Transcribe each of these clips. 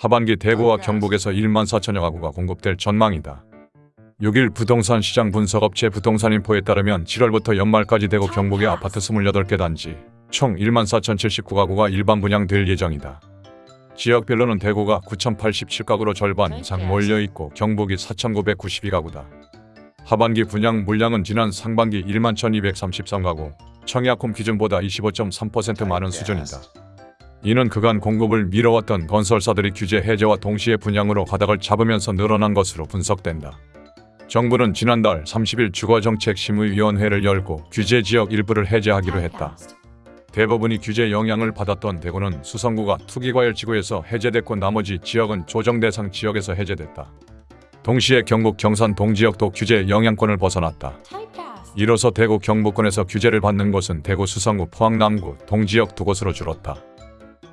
하반기 대구와 경북에서 1만 4천여 가구가 공급될 전망이다. 6일 부동산 시장 분석업체 부동산인포에 따르면 7월부터 연말까지 대구 경북의 아파트 28개 단지 총 1만 4,079가구가 일반 분양될 예정이다. 지역별로는 대구가 9,087가구로 절반 이상 몰려있고 경북이 4,992가구다. 하반기 분양 물량은 지난 상반기 1만 1,233가구, 청약홈 기준보다 25.3% 많은 수준이다. 이는 그간 공급을 미뤄왔던 건설사들이 규제 해제와 동시에 분양으로 가닥을 잡으면서 늘어난 것으로 분석된다. 정부는 지난달 30일 주거정책심의위원회를 열고 규제 지역 일부를 해제하기로 했다. 대부분이 규제 영향을 받았던 대구는 수성구가 투기과열지구에서 해제됐고 나머지 지역은 조정 대상 지역에서 해제됐다. 동시에 경북 경산 동지역도 규제 영향권을 벗어났다. 이로써 대구 경북권에서 규제를 받는 곳은 대구 수성구 포항 남구 동지역 두 곳으로 줄었다.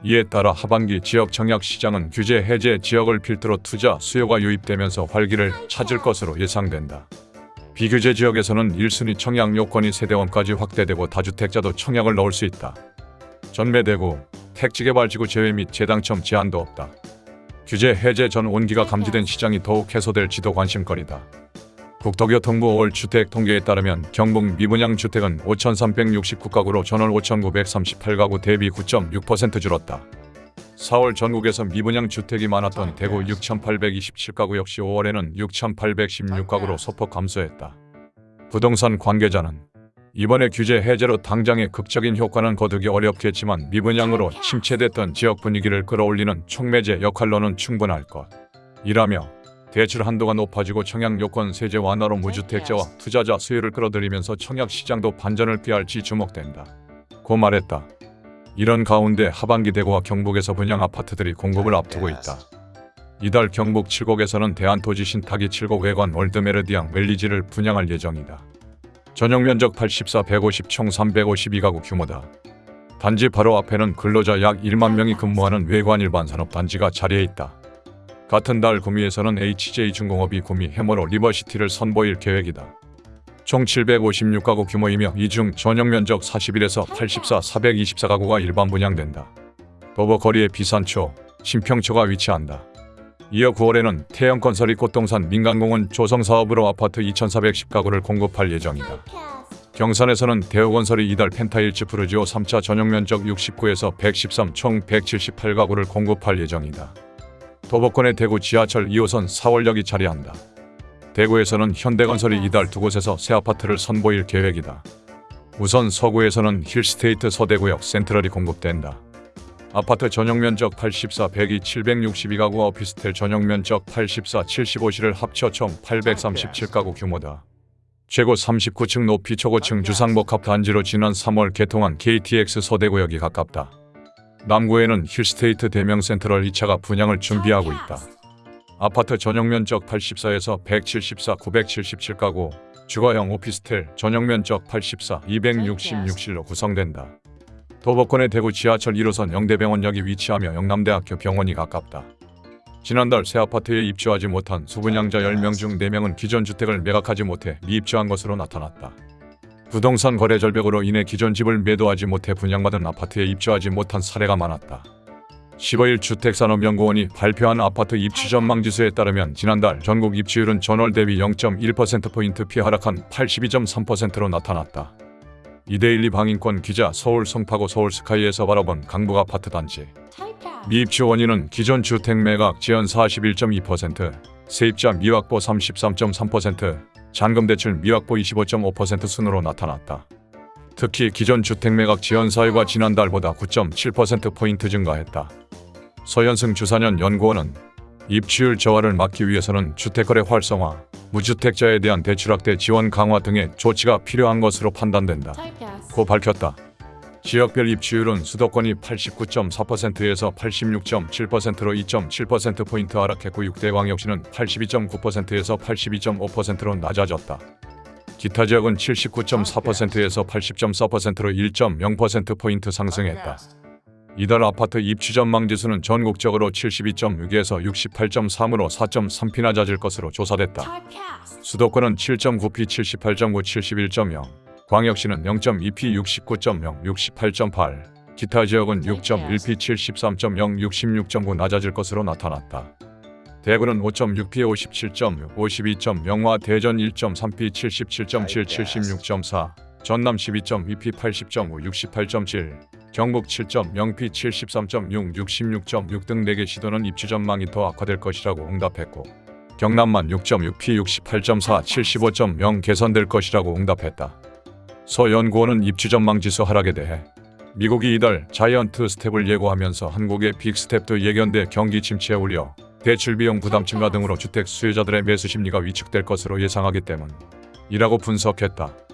이에 따라 하반기 지역 청약 시장은 규제 해제 지역을 필두로 투자 수요가 유입되면서 활기를 찾을 것으로 예상된다. 비규제 지역에서는 1순위 청약 요건이 세대원까지 확대되고 다주택자도 청약을 넣을 수 있다. 전매대구, 택지개발지구 제외 및 재당첨 제한도 없다. 규제 해제 전 온기가 감지된 시장이 더욱 해소될지도 관심거리다. 국토교통부 올 주택 통계에 따르면 경북 미분양 주택은 5,369가구로 전월 5,938가구 대비 9.6% 줄었다. 4월 전국에서 미분양 주택이 많았던 대구 6,827가구 역시 5월에는 6,816가구로 소폭 감소했다. 부동산 관계자는 이번에 규제 해제로 당장의 극적인 효과는 거두기 어렵겠지만 미분양으로 침체됐던 지역 분위기를 끌어올리는 촉매제 역할로는 충분할 것. 이라며 대출 한도가 높아지고 청약 요건 세제 완화로 무주택자와 투자자 수요를 끌어들이면서 청약 시장도 반전을 꾀할지 주목된다. 고 말했다. 이런 가운데 하반기 대구와 경북에서 분양 아파트들이 공급을 앞두고 있다. 이달 경북 칠곡에서는 대한토지 신탁이 칠곡 외관 월드메르디앙 웰리지를 분양할 예정이다. 전용 면적 84, 150, 총 352가구 규모다. 단지 바로 앞에는 근로자 약 1만 명이 근무하는 외관 일반 산업 단지가 자리해 있다. 같은 달 구미에서는 HJ중공업이 구미 해머로 리버시티를 선보일 계획이다. 총 756가구 규모이며 이 중 전용 면적 41에서 84, 424가구가 일반 분양된다. 도보거리에 비산초, 신평초가 위치한다. 이어 9월에는 태영건설이 꽃동산 민간공원 조성사업으로 아파트 2,410가구를 공급할 예정이다. 경산에서는 대우건설이 이달 펜타일즈 프루지오 3차 전용 면적 69에서 113, 총 178가구를 공급할 예정이다. 도보권의 대구 지하철 2호선 4월역이 자리한다. 대구에서는 현대건설이 이달 두 곳에서 새 아파트를 선보일 계획이다. 우선 서구에서는 힐스테이트 서대구역 센트럴이 공급된다. 아파트 전용 면적 84, 102, 762가구와 오피스텔 전용 면적 84, 75실을 합쳐 총 837가구 규모다. 최고 39층 높이 초고층 주상복합 단지로 지난 3월 개통한 KTX 서대구역이 가깝다. 남구에는 힐스테이트 대명 센트럴 2차가 분양을 준비하고 있다. 아파트 전용 면적 84에서 174, 977가구, 주거형 오피스텔 전용 면적 84, 266실로 구성된다. 도보권의 대구 지하철 1호선 영대병원역이 위치하며 영남대학교 병원이 가깝다. 지난달 새 아파트에 입주하지 못한 수분양자 10명 중 4명은 기존 주택을 매각하지 못해 미입주한 것으로 나타났다. 부동산 거래 절벽으로 인해 기존 집을 매도하지 못해 분양받은 아파트에 입주하지 못한 사례가 많았다. 15일 주택산업연구원이 발표한 아파트 입주 전망 지수에 따르면 지난달 전국 입주율은 전월 대비 0.1%포인트 피 하락한 82.3%로 나타났다. 이데일리 방인권 기자 서울 송파구 서울 스카이에서 바라본 강북 아파트 단지 미입주 원인은 기존 주택 매각 지연 41.2%, 세입자 미확보 33.3%, 잔금 대출 미확보 25.5% 순으로 나타났다. 특히 기존 주택 매각 지연 사유가 지난달보다 9.7%포인트 증가했다. 서현승 주사년 연구원은 입주율 저하를 막기 위해서는 주택거래 활성화, 무주택자에 대한 대출 확대 지원 강화 등의 조치가 필요한 것으로 판단된다. 고 밝혔다. 지역별 입주율은 수도권이 89.4%에서 86.7%로 2.7%포인트 하락했고 6대 광역시는 82.9%에서 82.5%로 낮아졌다. 기타 지역은 79.4%에서 80.4%로 1.0%포인트 상승했다. 이달 아파트 입주 전망 지수는 전국적으로 72.6에서 68.3으로 4.3피나 잦을 것으로 조사됐다. 수도권은 7.9피 78.9 71.0, 광역시는 0.2피 69.0 68.8, 기타 지역은 6.1p 73.0 66.9 낮아질 것으로 나타났다. 대구는 5.6p 57.6 52.0와 대전 1.3p 77.7 76.4 전남 12.2p 80.5 68.7 경북 7.0p 73.6 66.6 등 4개 시도는 입주 전망이 더 악화될 것이라고 응답했고 경남만 6.6p 68.4 75.0 개선될 것이라고 응답했다. 서 연구원은 입주 전망 지수 하락에 대해 미국이 이달 자이언트 스텝을 예고하면서 한국의 빅스텝도 예견돼 경기 침체에 우려 대출 비용 부담 증가 등으로 주택 수요자들의 매수 심리가 위축될 것으로 예상하기 때문이라고 분석했다.